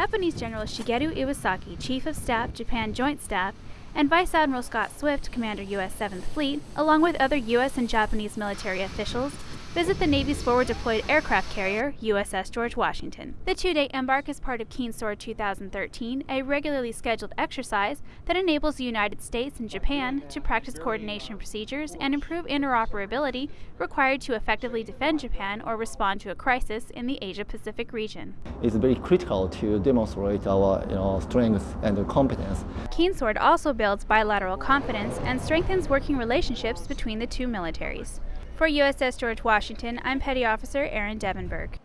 Japanese General Shigeru Iwasaki, Chief of Staff, Japan Joint Staff, and Vice Admiral Scott Swift, Commander U.S. 7th Fleet, along with other U.S. and Japanese military officials, visit the Navy's forward deployed aircraft carrier, USS George Washington. The two day embark is part of Keen Sword 2013, a regularly scheduled exercise that enables the United States and Japan to practice coordination procedures and improve interoperability required to effectively defend Japan or respond to a crisis in the Asia Pacific region. It's very critical to demonstrate our you know, strength and competence. Keen Sword also builds bilateral confidence and strengthens working relationships between the two militaries. For USS George Washington, I'm Petty Officer Aaron Devenberg.